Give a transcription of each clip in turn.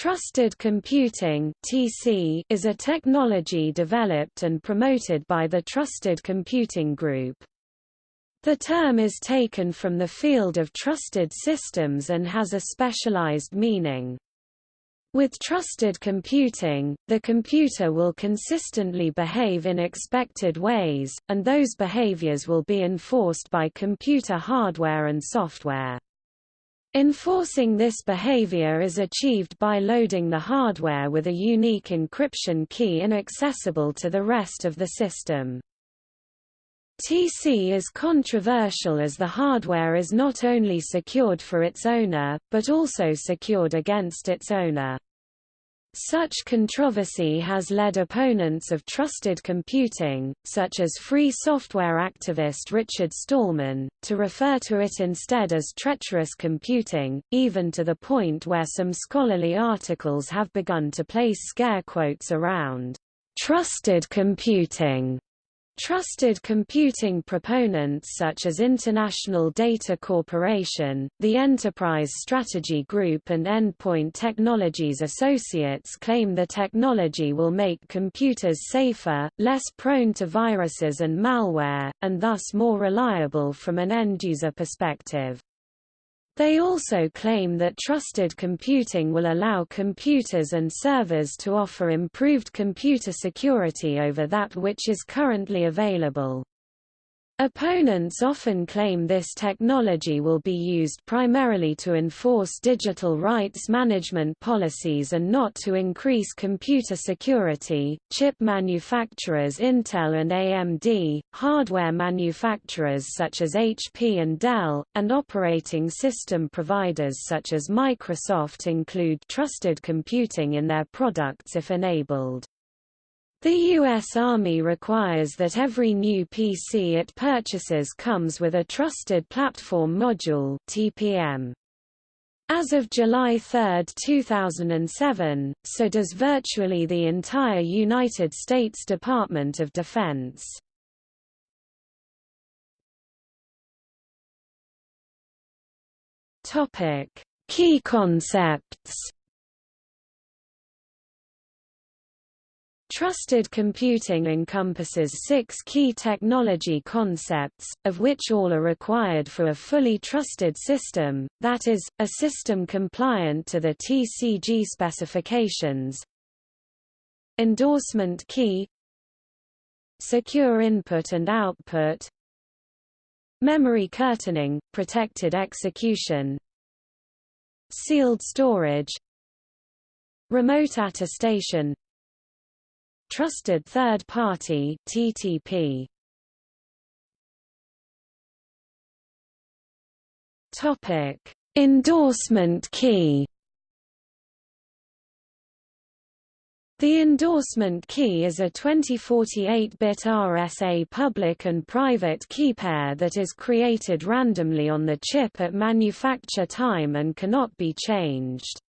Trusted computing (TC) is a technology developed and promoted by the Trusted Computing Group. The term is taken from the field of trusted systems and has a specialized meaning. With trusted computing, the computer will consistently behave in expected ways, and those behaviors will be enforced by computer hardware and software. Enforcing this behavior is achieved by loading the hardware with a unique encryption key inaccessible to the rest of the system. TC is controversial as the hardware is not only secured for its owner, but also secured against its owner. Such controversy has led opponents of trusted computing, such as free software activist Richard Stallman, to refer to it instead as treacherous computing, even to the point where some scholarly articles have begun to place scare quotes around trusted computing Trusted computing proponents such as International Data Corporation, the Enterprise Strategy Group and Endpoint Technologies Associates claim the technology will make computers safer, less prone to viruses and malware, and thus more reliable from an end-user perspective. They also claim that trusted computing will allow computers and servers to offer improved computer security over that which is currently available. Opponents often claim this technology will be used primarily to enforce digital rights management policies and not to increase computer security. Chip manufacturers Intel and AMD, hardware manufacturers such as HP and Dell, and operating system providers such as Microsoft include trusted computing in their products if enabled. The U.S. Army requires that every new PC it purchases comes with a Trusted Platform Module TPM. As of July 3, 2007, so does virtually the entire United States Department of Defense. Key concepts Trusted computing encompasses six key technology concepts, of which all are required for a fully trusted system, that is, a system compliant to the TCG specifications. Endorsement key. Secure input and output. Memory curtaining, protected execution. Sealed storage. Remote attestation Trusted Third Party TTP. Topic: Endorsement key. The endorsement key is a 2048-bit RSA public and private key pair that is created randomly on the chip at manufacture time and cannot be changed.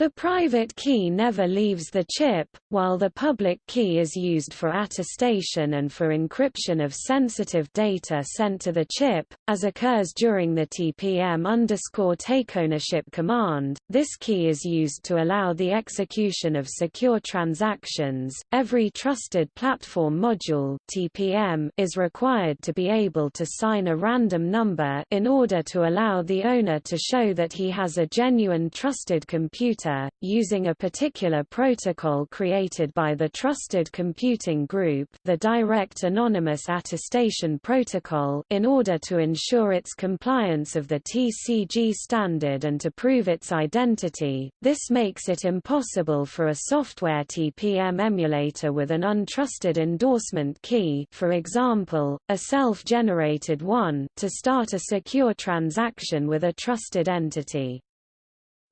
The private key never leaves the chip, while the public key is used for attestation and for encryption of sensitive data sent to the chip, as occurs during the TPM underscore takeownership command. This key is used to allow the execution of secure transactions. Every trusted platform module (TPM) is required to be able to sign a random number in order to allow the owner to show that he has a genuine trusted computer using a particular protocol created by the Trusted Computing Group the Direct Anonymous Attestation Protocol in order to ensure its compliance of the TCG standard and to prove its identity. This makes it impossible for a software TPM emulator with an untrusted endorsement key for example, a self-generated one to start a secure transaction with a trusted entity.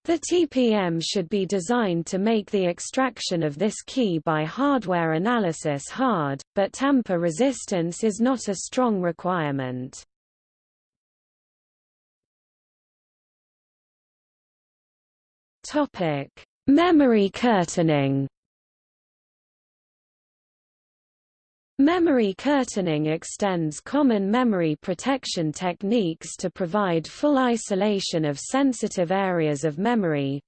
The TPM should be designed to make the extraction of this key by hardware analysis hard, but tamper resistance is not a strong requirement. Memory curtaining Memory curtaining extends common memory protection techniques to provide full isolation of sensitive areas of memory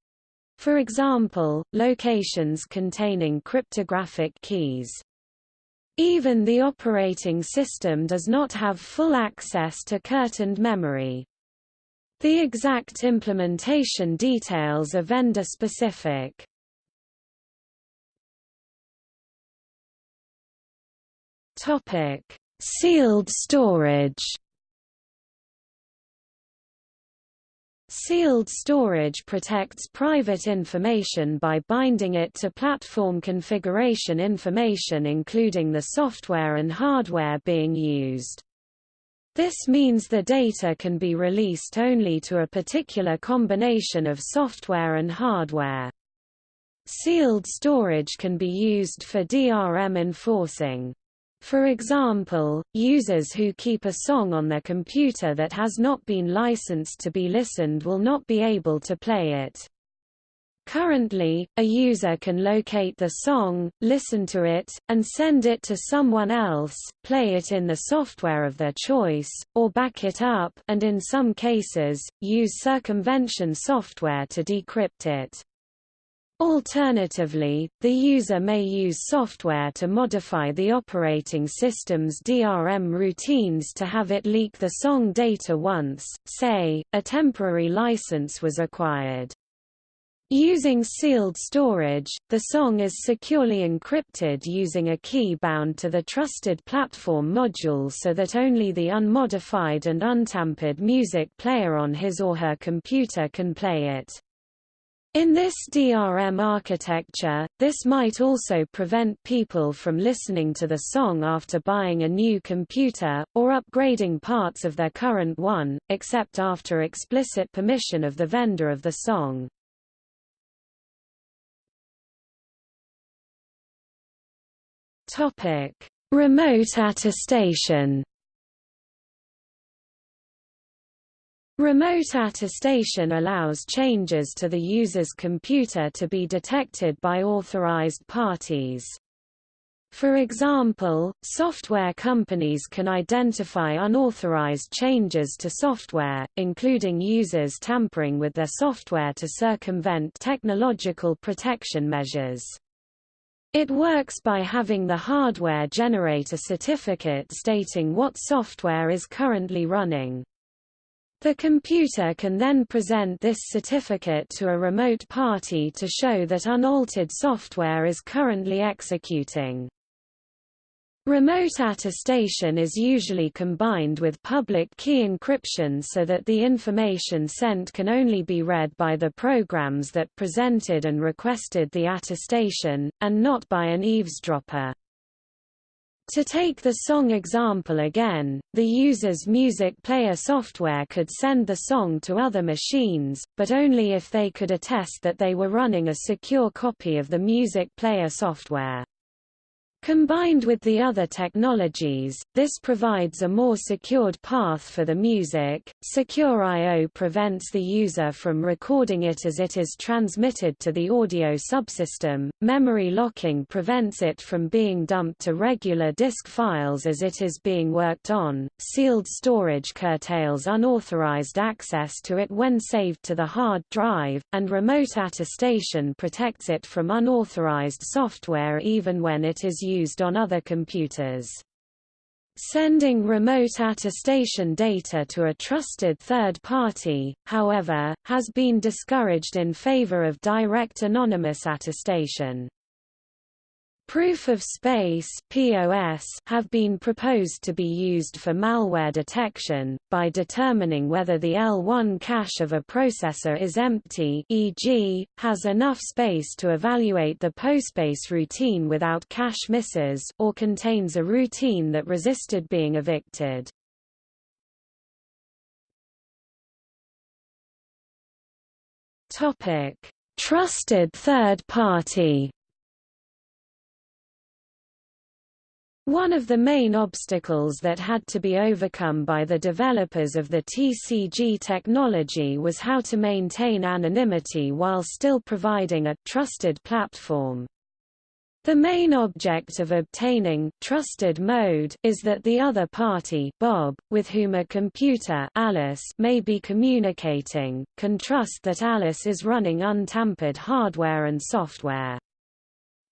For example, locations containing cryptographic keys. Even the operating system does not have full access to curtained memory. The exact implementation details are vendor-specific. Topic: Sealed storage. Sealed storage protects private information by binding it to platform configuration information including the software and hardware being used. This means the data can be released only to a particular combination of software and hardware. Sealed storage can be used for DRM enforcing. For example, users who keep a song on their computer that has not been licensed to be listened will not be able to play it. Currently, a user can locate the song, listen to it, and send it to someone else, play it in the software of their choice, or back it up and in some cases, use circumvention software to decrypt it. Alternatively, the user may use software to modify the operating system's DRM routines to have it leak the song data once, say, a temporary license was acquired. Using sealed storage, the song is securely encrypted using a key bound to the trusted platform module so that only the unmodified and untampered music player on his or her computer can play it. In this DRM architecture, this might also prevent people from listening to the song after buying a new computer, or upgrading parts of their current one, except after explicit permission of the vendor of the song. Remote attestation Remote attestation allows changes to the user's computer to be detected by authorized parties. For example, software companies can identify unauthorized changes to software, including users tampering with their software to circumvent technological protection measures. It works by having the hardware generate a certificate stating what software is currently running. The computer can then present this certificate to a remote party to show that unaltered software is currently executing. Remote attestation is usually combined with public key encryption so that the information sent can only be read by the programs that presented and requested the attestation, and not by an eavesdropper. To take the song example again, the user's music player software could send the song to other machines, but only if they could attest that they were running a secure copy of the music player software. Combined with the other technologies, this provides a more secured path for the music. Secure I.O. prevents the user from recording it as it is transmitted to the audio subsystem. Memory locking prevents it from being dumped to regular disk files as it is being worked on. Sealed storage curtails unauthorized access to it when saved to the hard drive, and remote attestation protects it from unauthorized software even when it is used on other computers. Sending remote attestation data to a trusted third party, however, has been discouraged in favor of direct anonymous attestation. Proof of space POS have been proposed to be used for malware detection, by determining whether the L1 cache of a processor is empty e.g., has enough space to evaluate the POSpace routine without cache misses, or contains a routine that resisted being evicted. Trusted third party One of the main obstacles that had to be overcome by the developers of the TCG technology was how to maintain anonymity while still providing a trusted platform. The main object of obtaining trusted mode is that the other party Bob, with whom a computer Alice may be communicating, can trust that Alice is running untampered hardware and software.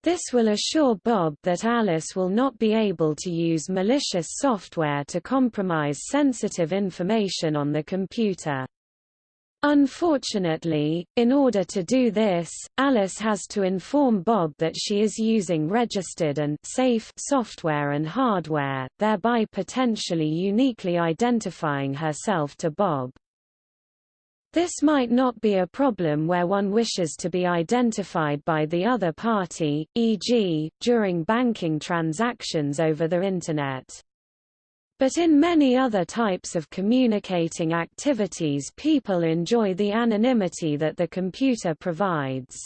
This will assure Bob that Alice will not be able to use malicious software to compromise sensitive information on the computer. Unfortunately, in order to do this, Alice has to inform Bob that she is using registered and safe software and hardware, thereby potentially uniquely identifying herself to Bob. This might not be a problem where one wishes to be identified by the other party, e.g., during banking transactions over the Internet. But in many other types of communicating activities people enjoy the anonymity that the computer provides.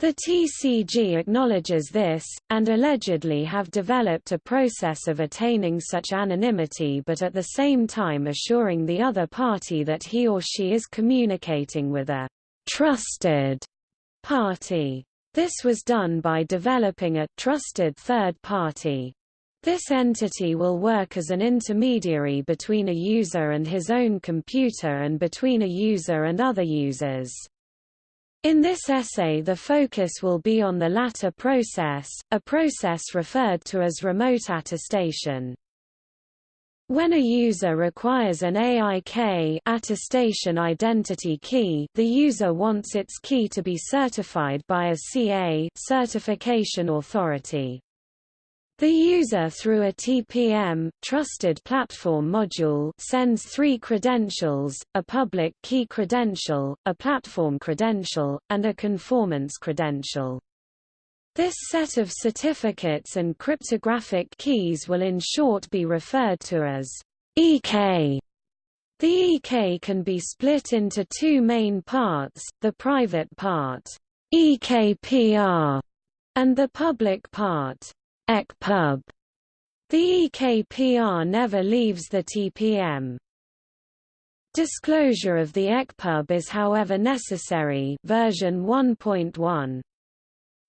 The TCG acknowledges this, and allegedly have developed a process of attaining such anonymity but at the same time assuring the other party that he or she is communicating with a trusted party. This was done by developing a trusted third party this entity will work as an intermediary between a user and his own computer and between a user and other users. In this essay the focus will be on the latter process, a process referred to as remote attestation. When a user requires an AIK attestation identity key, the user wants its key to be certified by a CA certification authority. The user through a TPM trusted platform module sends three credentials, a public key credential, a platform credential, and a conformance credential. This set of certificates and cryptographic keys will in short be referred to as EK. The EK can be split into two main parts, the private part EKPR, and the public part EKPUB. The EKPR never leaves the TPM. Disclosure of the EKPUB is however necessary version 1.1.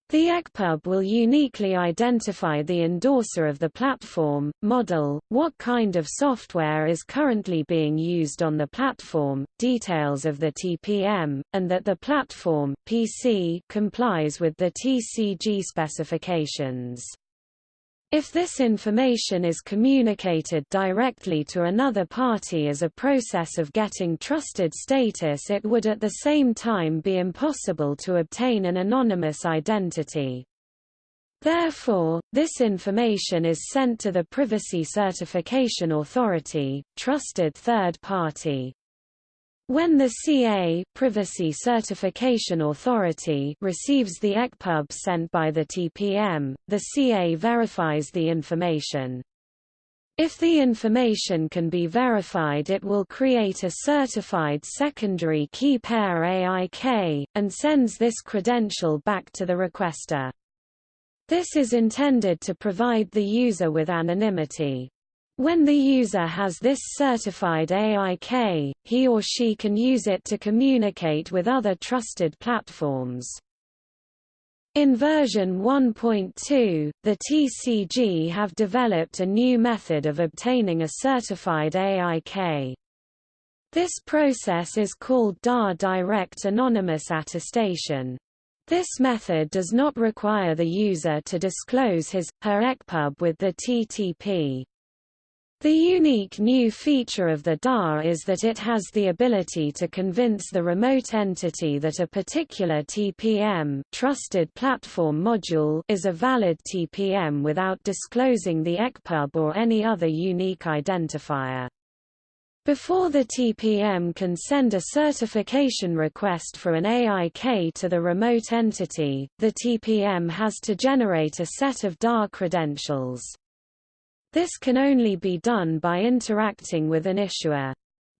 The EKPUB will uniquely identify the endorser of the platform, model, what kind of software is currently being used on the platform, details of the TPM, and that the platform PC complies with the TCG specifications. If this information is communicated directly to another party as a process of getting trusted status it would at the same time be impossible to obtain an anonymous identity. Therefore, this information is sent to the Privacy Certification Authority, trusted third party. When the CA Privacy Certification Authority receives the EKPUB sent by the TPM, the CA verifies the information. If the information can be verified it will create a certified secondary key pair AIK, and sends this credential back to the requester. This is intended to provide the user with anonymity. When the user has this certified AIK, he or she can use it to communicate with other trusted platforms. In version 1.2, the TCG have developed a new method of obtaining a certified AIK. This process is called DAA Direct Anonymous Attestation. This method does not require the user to disclose his, her EKPUB with the TTP. The unique new feature of the DAA is that it has the ability to convince the remote entity that a particular TPM trusted platform module is a valid TPM without disclosing the EKPUB or any other unique identifier. Before the TPM can send a certification request for an AIK to the remote entity, the TPM has to generate a set of DAA credentials. This can only be done by interacting with an issuer.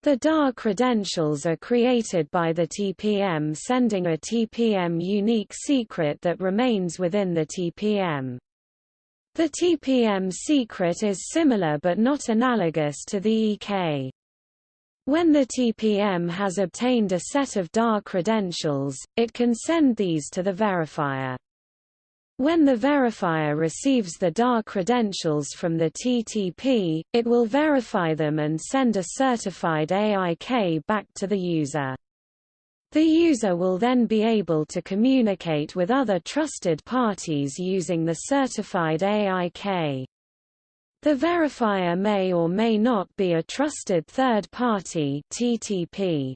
The DAA credentials are created by the TPM sending a TPM unique secret that remains within the TPM. The TPM secret is similar but not analogous to the EK. When the TPM has obtained a set of DAA credentials, it can send these to the verifier. When the verifier receives the DAA credentials from the TTP, it will verify them and send a certified AIK back to the user. The user will then be able to communicate with other trusted parties using the certified AIK. The verifier may or may not be a trusted third party TTP.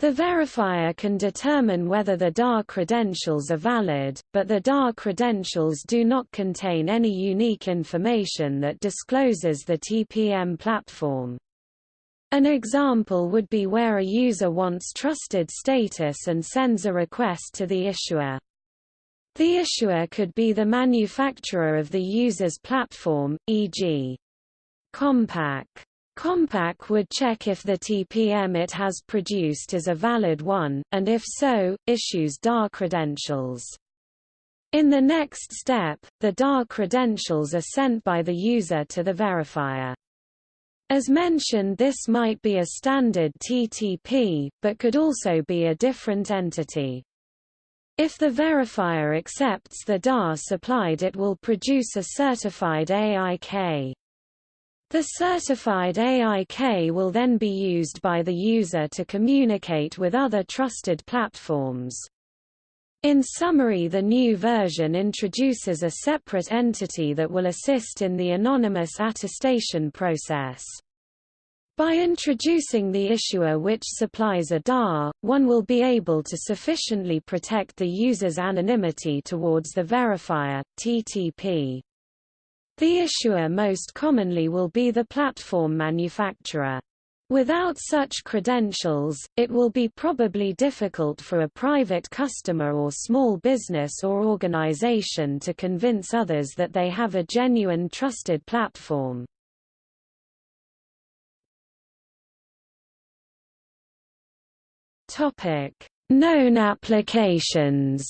The verifier can determine whether the DAA credentials are valid, but the DAA credentials do not contain any unique information that discloses the TPM platform. An example would be where a user wants trusted status and sends a request to the issuer. The issuer could be the manufacturer of the user's platform, e.g. Compaq. Compaq would check if the TPM it has produced is a valid one, and if so, issues DAA credentials. In the next step, the DAA credentials are sent by the user to the verifier. As mentioned this might be a standard TTP, but could also be a different entity. If the verifier accepts the DAA supplied it will produce a certified AIK. The certified AIK will then be used by the user to communicate with other trusted platforms. In summary the new version introduces a separate entity that will assist in the anonymous attestation process. By introducing the issuer which supplies a DAA, one will be able to sufficiently protect the user's anonymity towards the verifier, TTP. The issuer most commonly will be the platform manufacturer. Without such credentials, it will be probably difficult for a private customer or small business or organization to convince others that they have a genuine trusted platform. Known applications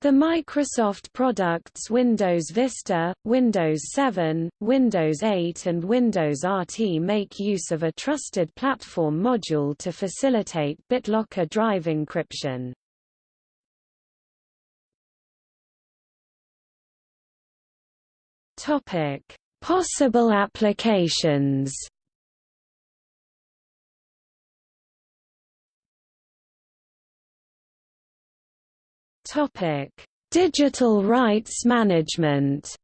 The Microsoft products Windows Vista, Windows 7, Windows 8 and Windows RT make use of a trusted platform module to facilitate BitLocker drive encryption. Possible applications Topic: Digital rights management.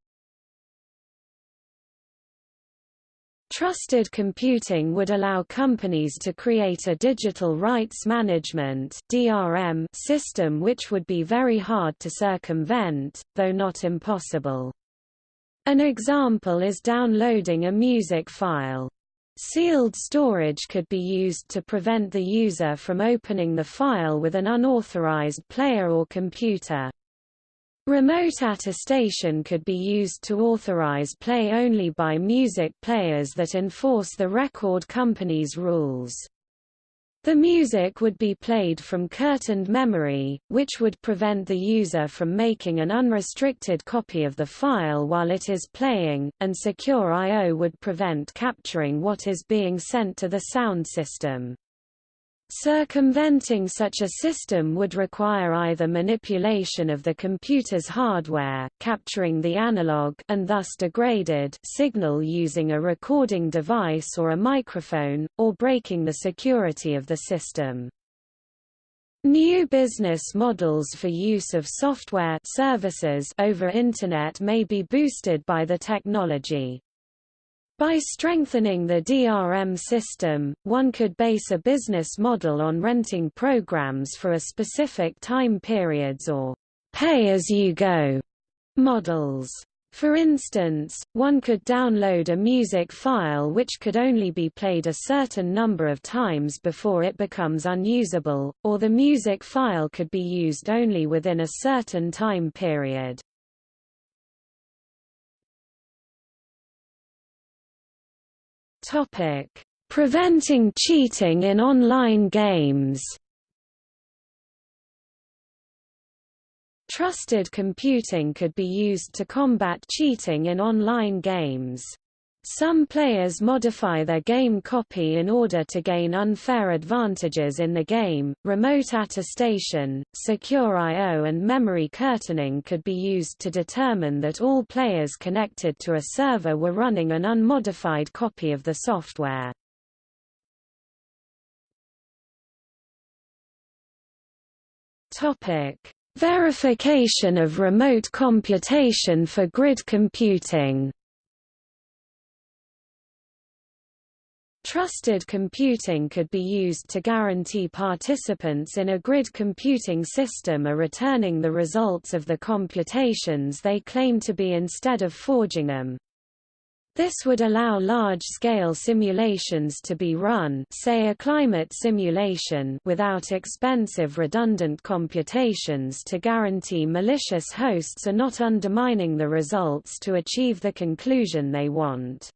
Trusted computing would allow companies to create a digital rights management (DRM) system which would be very hard to circumvent, though not impossible. An example is downloading a music file. Sealed storage could be used to prevent the user from opening the file with an unauthorized player or computer. Remote attestation could be used to authorize play only by music players that enforce the record company's rules. The music would be played from curtained memory, which would prevent the user from making an unrestricted copy of the file while it is playing, and secure I.O. would prevent capturing what is being sent to the sound system. Circumventing such a system would require either manipulation of the computer's hardware, capturing the analog and thus degraded signal using a recording device or a microphone, or breaking the security of the system. New business models for use of software services over Internet may be boosted by the technology. By strengthening the DRM system, one could base a business model on renting programs for a specific time periods or pay-as-you-go models. For instance, one could download a music file which could only be played a certain number of times before it becomes unusable, or the music file could be used only within a certain time period. Topic: Preventing cheating in online games. Trusted computing could be used to combat cheating in online games. Some players modify their game copy in order to gain unfair advantages in the game. Remote attestation, secure I/O, and memory curtaining could be used to determine that all players connected to a server were running an unmodified copy of the software. Topic: Verification of remote computation for grid computing. Trusted computing could be used to guarantee participants in a grid computing system are returning the results of the computations they claim to be instead of forging them. This would allow large-scale simulations to be run say a climate simulation without expensive redundant computations to guarantee malicious hosts are not undermining the results to achieve the conclusion they want.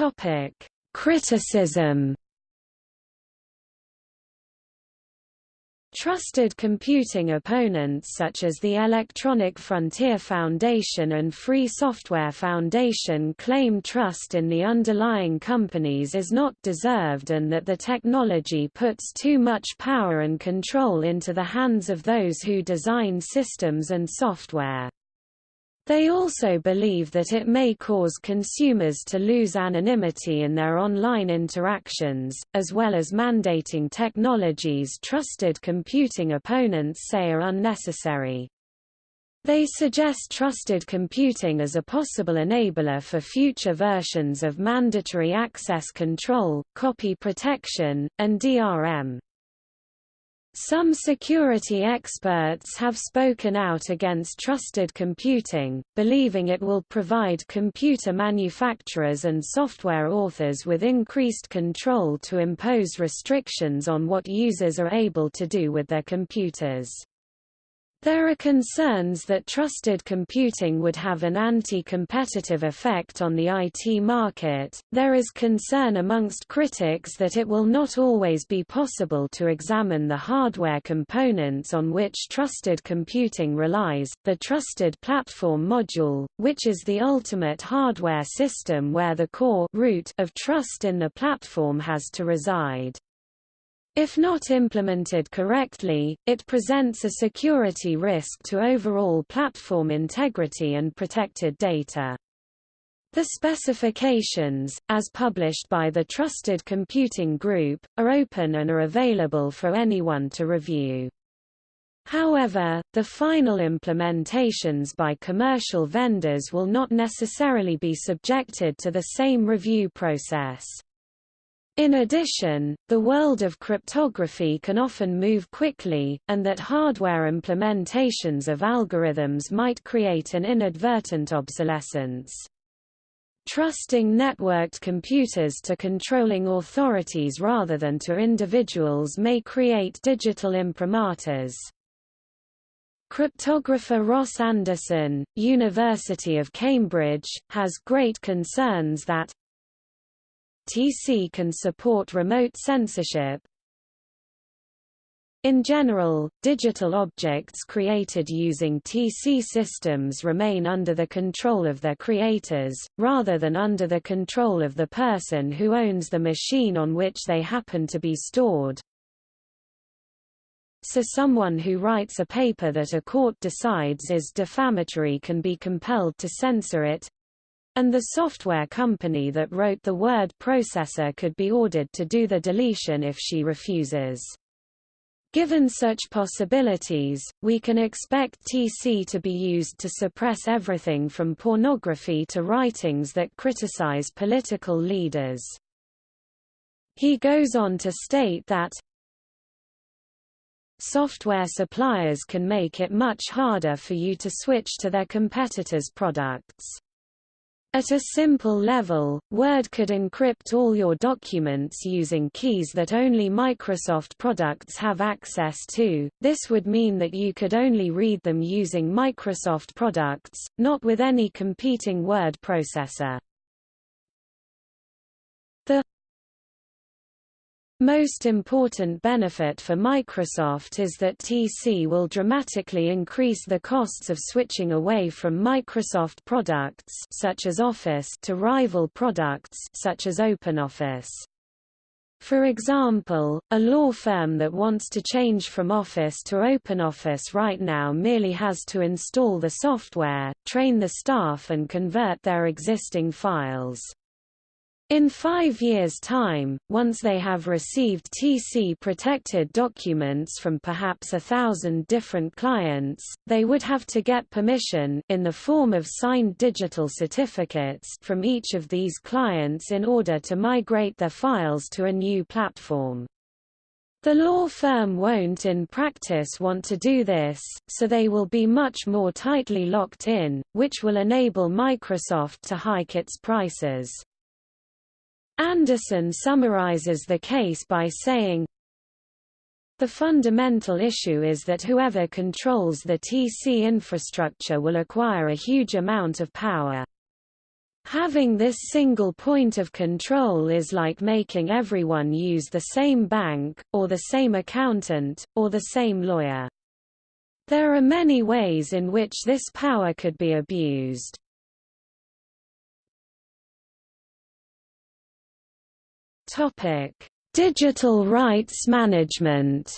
Topic: Criticism. Trusted computing opponents such as the Electronic Frontier Foundation and Free Software Foundation claim trust in the underlying companies is not deserved and that the technology puts too much power and control into the hands of those who design systems and software. They also believe that it may cause consumers to lose anonymity in their online interactions, as well as mandating technologies trusted computing opponents say are unnecessary. They suggest trusted computing as a possible enabler for future versions of mandatory access control, copy protection, and DRM. Some security experts have spoken out against trusted computing, believing it will provide computer manufacturers and software authors with increased control to impose restrictions on what users are able to do with their computers. There are concerns that trusted computing would have an anti-competitive effect on the IT market. There is concern amongst critics that it will not always be possible to examine the hardware components on which trusted computing relies. The trusted platform module, which is the ultimate hardware system where the core root of trust in the platform has to reside. If not implemented correctly, it presents a security risk to overall platform integrity and protected data. The specifications, as published by the Trusted Computing Group, are open and are available for anyone to review. However, the final implementations by commercial vendors will not necessarily be subjected to the same review process. In addition, the world of cryptography can often move quickly, and that hardware implementations of algorithms might create an inadvertent obsolescence. Trusting networked computers to controlling authorities rather than to individuals may create digital imprimaturs. Cryptographer Ross Anderson, University of Cambridge, has great concerns that TC can support remote censorship. In general, digital objects created using TC systems remain under the control of their creators, rather than under the control of the person who owns the machine on which they happen to be stored. So someone who writes a paper that a court decides is defamatory can be compelled to censor it, and the software company that wrote the word processor could be ordered to do the deletion if she refuses. Given such possibilities, we can expect TC to be used to suppress everything from pornography to writings that criticize political leaders. He goes on to state that software suppliers can make it much harder for you to switch to their competitors' products. At a simple level, Word could encrypt all your documents using keys that only Microsoft products have access to. This would mean that you could only read them using Microsoft products, not with any competing word processor. The Most important benefit for Microsoft is that TC will dramatically increase the costs of switching away from Microsoft products such as Office to rival products such as OpenOffice. For example, a law firm that wants to change from Office to OpenOffice right now merely has to install the software, train the staff and convert their existing files. In five years' time, once they have received TC-protected documents from perhaps a thousand different clients, they would have to get permission in the form of signed digital certificates from each of these clients in order to migrate their files to a new platform. The law firm won't in practice want to do this, so they will be much more tightly locked in, which will enable Microsoft to hike its prices. Anderson summarizes the case by saying, the fundamental issue is that whoever controls the TC infrastructure will acquire a huge amount of power. Having this single point of control is like making everyone use the same bank, or the same accountant, or the same lawyer. There are many ways in which this power could be abused. Topic: Digital rights management.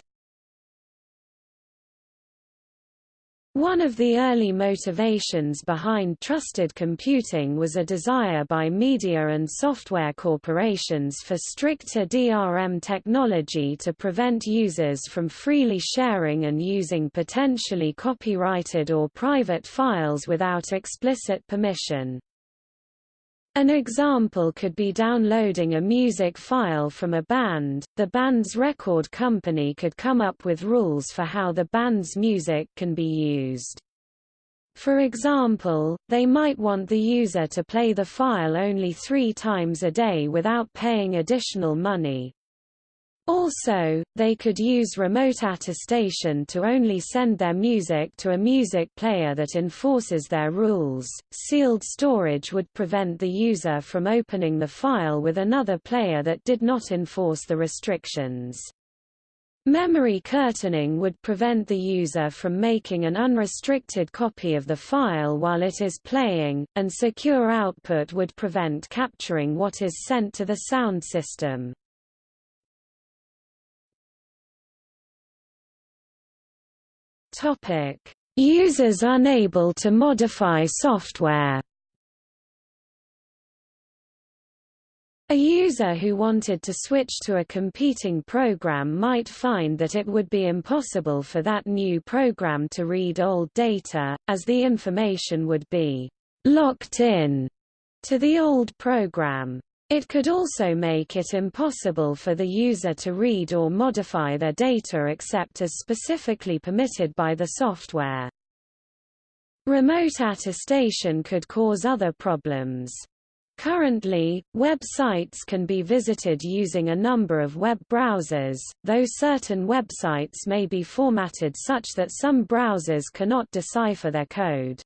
One of the early motivations behind trusted computing was a desire by media and software corporations for stricter DRM technology to prevent users from freely sharing and using potentially copyrighted or private files without explicit permission. An example could be downloading a music file from a band. The band's record company could come up with rules for how the band's music can be used. For example, they might want the user to play the file only three times a day without paying additional money, also, they could use remote attestation to only send their music to a music player that enforces their rules. Sealed storage would prevent the user from opening the file with another player that did not enforce the restrictions. Memory curtaining would prevent the user from making an unrestricted copy of the file while it is playing, and secure output would prevent capturing what is sent to the sound system. Topic: Users unable to modify software. A user who wanted to switch to a competing program might find that it would be impossible for that new program to read old data, as the information would be locked in to the old program. It could also make it impossible for the user to read or modify their data except as specifically permitted by the software. Remote attestation could cause other problems. Currently, websites can be visited using a number of web browsers, though certain websites may be formatted such that some browsers cannot decipher their code.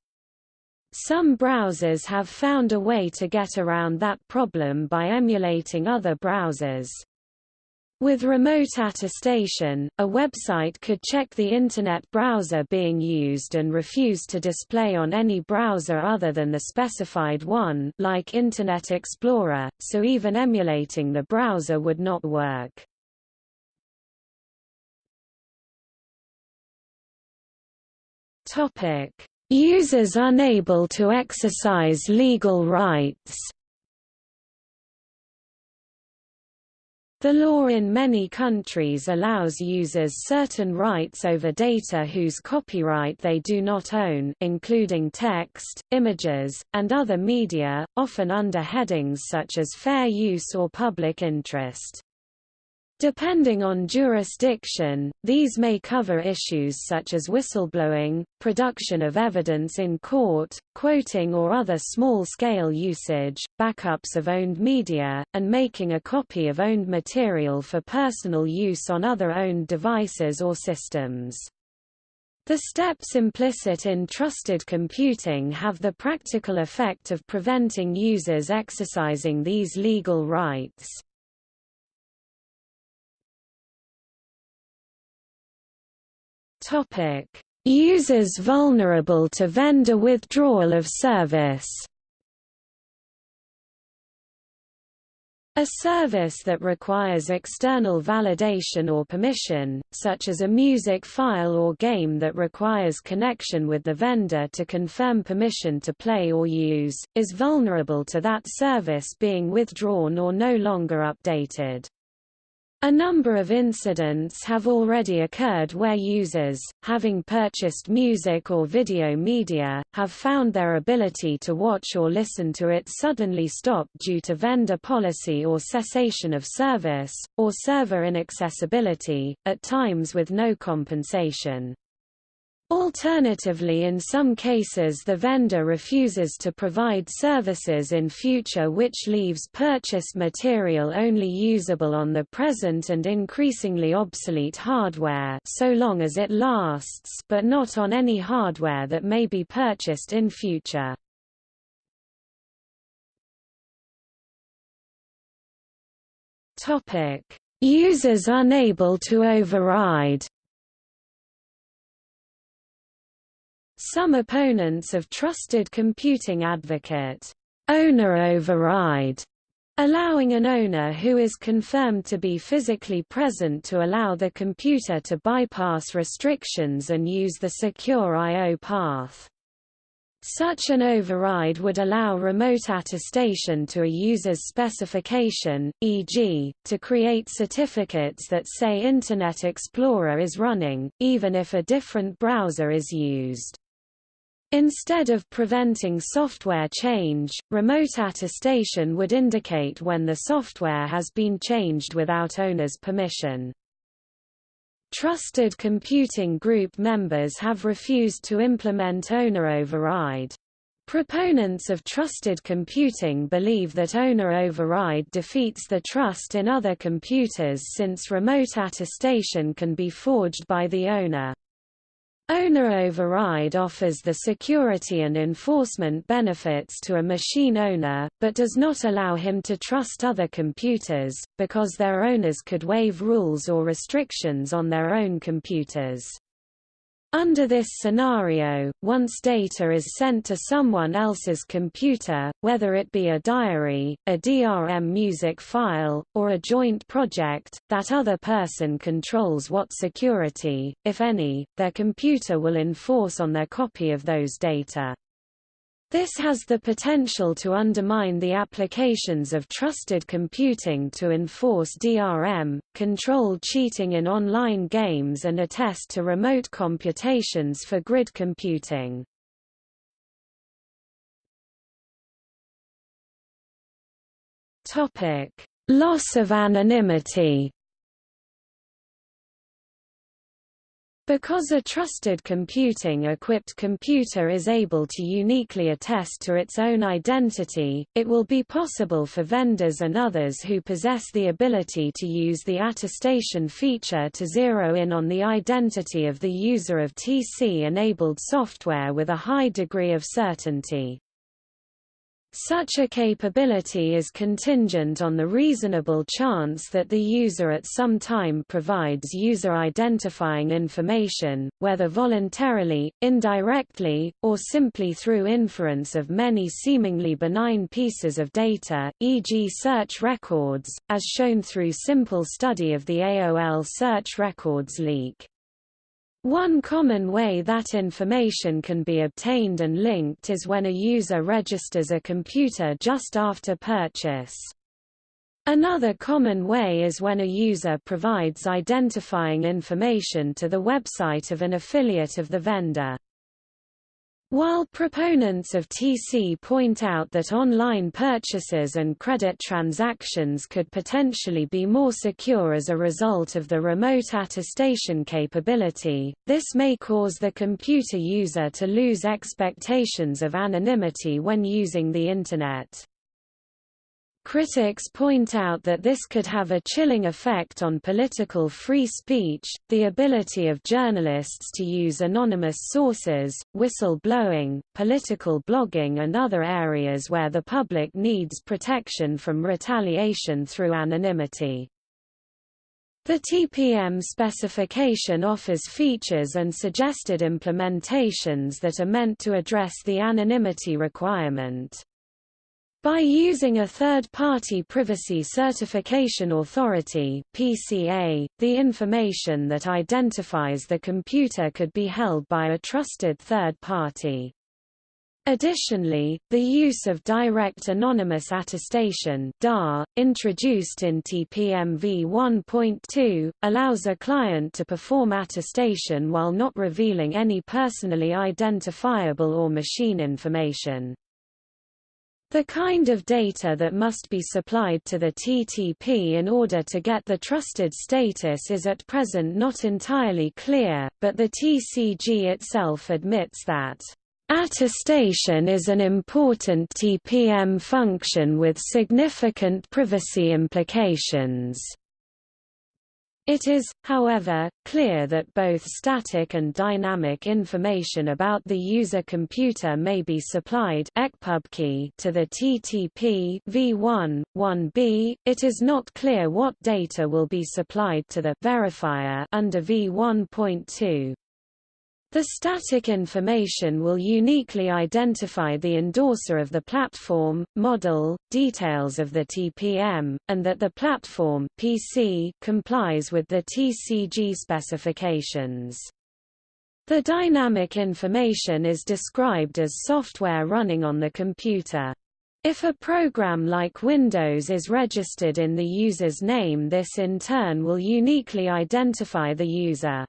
Some browsers have found a way to get around that problem by emulating other browsers. With remote attestation, a website could check the Internet browser being used and refuse to display on any browser other than the specified one like Internet Explorer, so even emulating the browser would not work. Users unable to exercise legal rights The law in many countries allows users certain rights over data whose copyright they do not own including text, images, and other media, often under headings such as fair use or public interest. Depending on jurisdiction, these may cover issues such as whistleblowing, production of evidence in court, quoting or other small-scale usage, backups of owned media, and making a copy of owned material for personal use on other owned devices or systems. The steps implicit in trusted computing have the practical effect of preventing users exercising these legal rights. Topic: Users vulnerable to vendor withdrawal of service. A service that requires external validation or permission, such as a music file or game that requires connection with the vendor to confirm permission to play or use, is vulnerable to that service being withdrawn or no longer updated. A number of incidents have already occurred where users, having purchased music or video media, have found their ability to watch or listen to it suddenly stop due to vendor policy or cessation of service, or server inaccessibility, at times with no compensation. Alternatively in some cases the vendor refuses to provide services in future which leaves purchased material only usable on the present and increasingly obsolete hardware so long as it lasts but not on any hardware that may be purchased in future. Users unable to override Some opponents of trusted computing advocate owner override, allowing an owner who is confirmed to be physically present to allow the computer to bypass restrictions and use the secure I.O. path. Such an override would allow remote attestation to a user's specification, e.g., to create certificates that say Internet Explorer is running, even if a different browser is used. Instead of preventing software change, remote attestation would indicate when the software has been changed without owner's permission. Trusted Computing Group members have refused to implement owner override. Proponents of trusted computing believe that owner override defeats the trust in other computers since remote attestation can be forged by the owner. Owner override offers the security and enforcement benefits to a machine owner, but does not allow him to trust other computers, because their owners could waive rules or restrictions on their own computers. Under this scenario, once data is sent to someone else's computer, whether it be a diary, a DRM music file, or a joint project, that other person controls what security, if any, their computer will enforce on their copy of those data. This has the potential to undermine the applications of trusted computing to enforce DRM, control cheating in online games and attest to remote computations for grid computing. Loss of anonymity Because a trusted computing-equipped computer is able to uniquely attest to its own identity, it will be possible for vendors and others who possess the ability to use the attestation feature to zero in on the identity of the user of TC-enabled software with a high degree of certainty. Such a capability is contingent on the reasonable chance that the user at some time provides user-identifying information, whether voluntarily, indirectly, or simply through inference of many seemingly benign pieces of data, e.g. search records, as shown through simple study of the AOL search records leak. One common way that information can be obtained and linked is when a user registers a computer just after purchase. Another common way is when a user provides identifying information to the website of an affiliate of the vendor. While proponents of TC point out that online purchases and credit transactions could potentially be more secure as a result of the remote attestation capability, this may cause the computer user to lose expectations of anonymity when using the Internet. Critics point out that this could have a chilling effect on political free speech, the ability of journalists to use anonymous sources, whistle-blowing, political blogging and other areas where the public needs protection from retaliation through anonymity. The TPM specification offers features and suggested implementations that are meant to address the anonymity requirement. By using a third-party privacy certification authority (PCA), the information that identifies the computer could be held by a trusted third party. Additionally, the use of direct anonymous attestation DAA, introduced in TPM v1.2, allows a client to perform attestation while not revealing any personally identifiable or machine information. The kind of data that must be supplied to the TTP in order to get the trusted status is at present not entirely clear, but the TCG itself admits that Attestation is an important TPM function with significant privacy implications. It is, however, clear that both static and dynamic information about the user computer may be supplied to the TTP v1, 1b. It is not clear what data will be supplied to the verifier under v1.2. The static information will uniquely identify the endorser of the platform, model, details of the TPM, and that the platform PC complies with the TCG specifications. The dynamic information is described as software running on the computer. If a program like Windows is registered in the user's name this in turn will uniquely identify the user.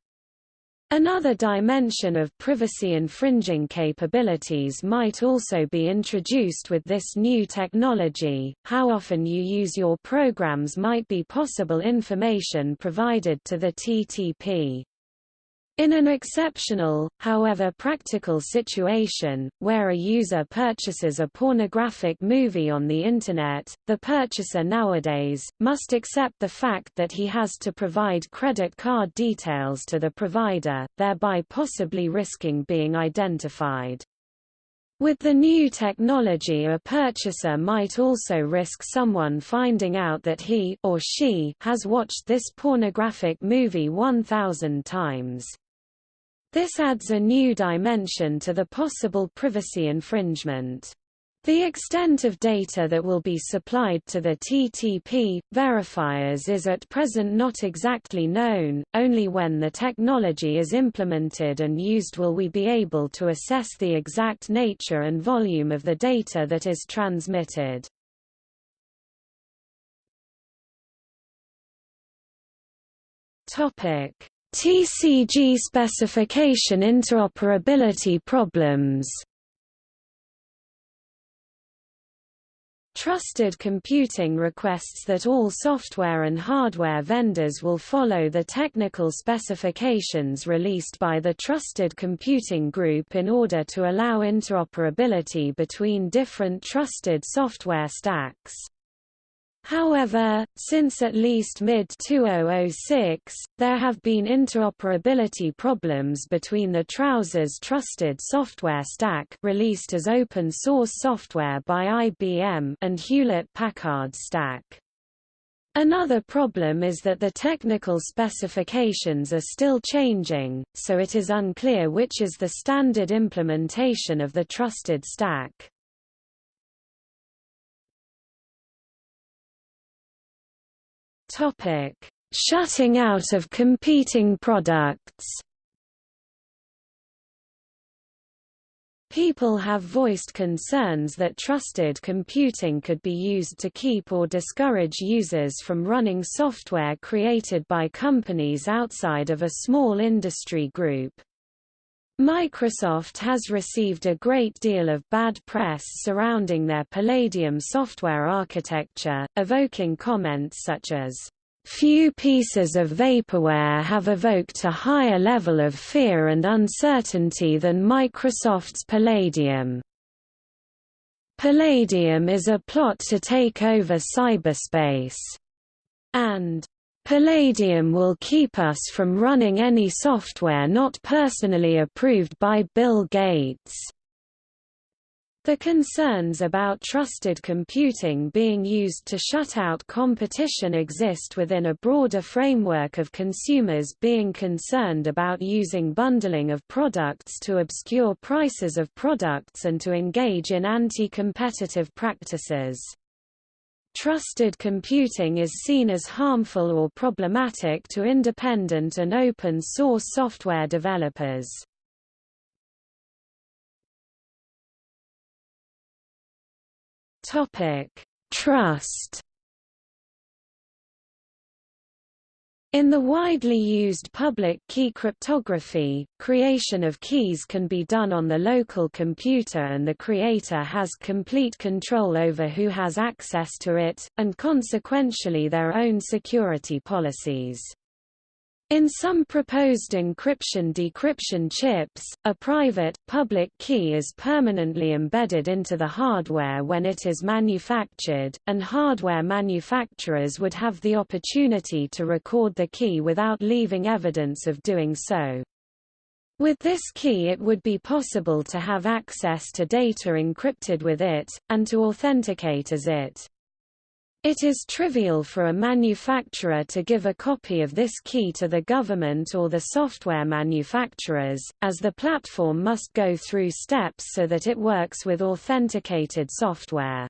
Another dimension of privacy-infringing capabilities might also be introduced with this new technology. How often you use your programs might be possible information provided to the TTP. In an exceptional, however practical situation, where a user purchases a pornographic movie on the Internet, the purchaser nowadays, must accept the fact that he has to provide credit card details to the provider, thereby possibly risking being identified. With the new technology a purchaser might also risk someone finding out that he or she has watched this pornographic movie 1,000 times. This adds a new dimension to the possible privacy infringement. The extent of data that will be supplied to the TTP verifiers is at present not exactly known, only when the technology is implemented and used will we be able to assess the exact nature and volume of the data that is transmitted. TCG specification interoperability problems Trusted computing requests that all software and hardware vendors will follow the technical specifications released by the Trusted Computing Group in order to allow interoperability between different trusted software stacks. However, since at least mid-2006, there have been interoperability problems between the Trousers Trusted Software Stack released as open-source software by IBM and Hewlett-Packard Stack. Another problem is that the technical specifications are still changing, so it is unclear which is the standard implementation of the trusted stack. Topic: Shutting out of competing products. People have voiced concerns that trusted computing could be used to keep or discourage users from running software created by companies outside of a small industry group. Microsoft has received a great deal of bad press surrounding their Palladium software architecture, evoking comments such as, Few pieces of vaporware have evoked a higher level of fear and uncertainty than Microsoft's Palladium. Palladium is a plot to take over cyberspace. And Palladium will keep us from running any software not personally approved by Bill Gates. The concerns about trusted computing being used to shut out competition exist within a broader framework of consumers being concerned about using bundling of products to obscure prices of products and to engage in anti-competitive practices. Trusted computing is seen as harmful or problematic to independent and open-source software developers. Topic: Trust. In the widely used public key cryptography, creation of keys can be done on the local computer and the creator has complete control over who has access to it, and consequentially their own security policies. In some proposed encryption-decryption chips, a private, public key is permanently embedded into the hardware when it is manufactured, and hardware manufacturers would have the opportunity to record the key without leaving evidence of doing so. With this key it would be possible to have access to data encrypted with it, and to authenticate as it. It is trivial for a manufacturer to give a copy of this key to the government or the software manufacturers, as the platform must go through steps so that it works with authenticated software.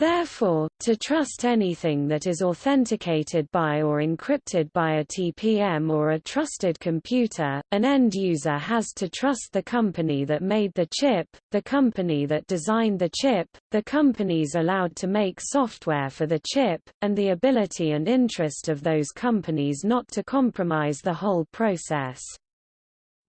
Therefore, to trust anything that is authenticated by or encrypted by a TPM or a trusted computer, an end user has to trust the company that made the chip, the company that designed the chip, the companies allowed to make software for the chip, and the ability and interest of those companies not to compromise the whole process.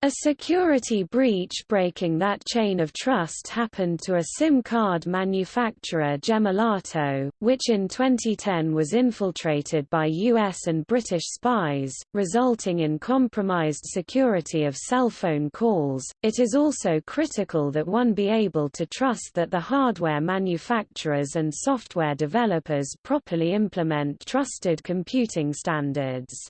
A security breach breaking that chain of trust happened to a SIM card manufacturer Gemalto, which in 2010 was infiltrated by US and British spies, resulting in compromised security of cell phone calls. It is also critical that one be able to trust that the hardware manufacturers and software developers properly implement trusted computing standards.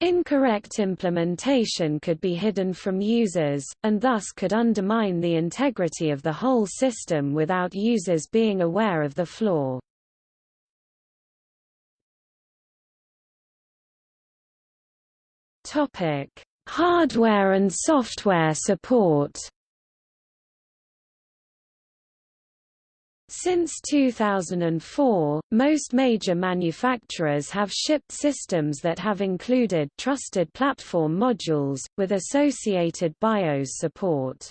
Incorrect implementation could be hidden from users, and thus could undermine the integrity of the whole system without users being aware of the flaw. Hardware and software support Since 2004, most major manufacturers have shipped systems that have included trusted platform modules, with associated BIOS support.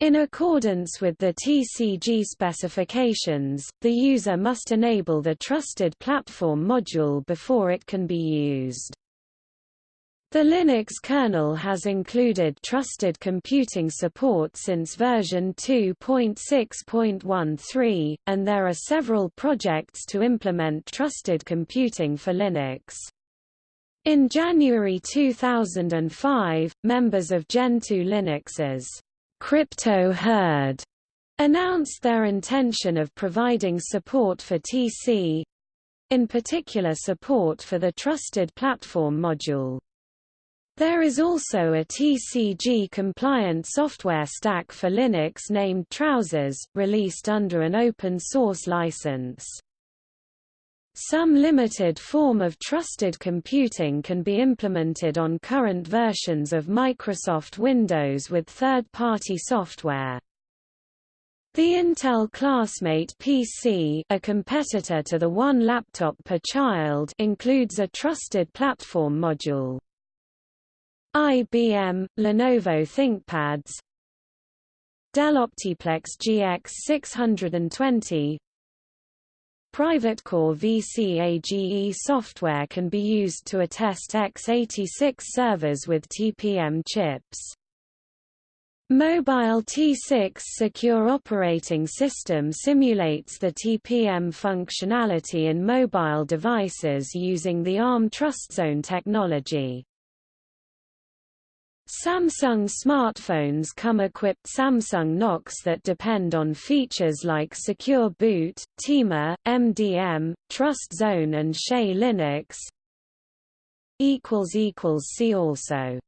In accordance with the TCG specifications, the user must enable the trusted platform module before it can be used. The Linux kernel has included trusted computing support since version 2.6.13, and there are several projects to implement trusted computing for Linux. In January 2005, members of Gentoo Linux's Crypto Herd announced their intention of providing support for TC in particular support for the Trusted Platform module. There is also a TCG-compliant software stack for Linux named Trousers, released under an open-source license. Some limited form of trusted computing can be implemented on current versions of Microsoft Windows with third-party software. The Intel Classmate PC a competitor to the one laptop per child includes a trusted platform module. IBM, Lenovo ThinkPads Dell Optiplex GX 620 Private core VCAGE software can be used to attest x86 servers with TPM chips. Mobile T6 Secure Operating System simulates the TPM functionality in mobile devices using the ARM TrustZone technology. Samsung smartphones come equipped Samsung Knox that depend on features like Secure Boot, TIMA, MDM, Trust Zone and SE Linux. See also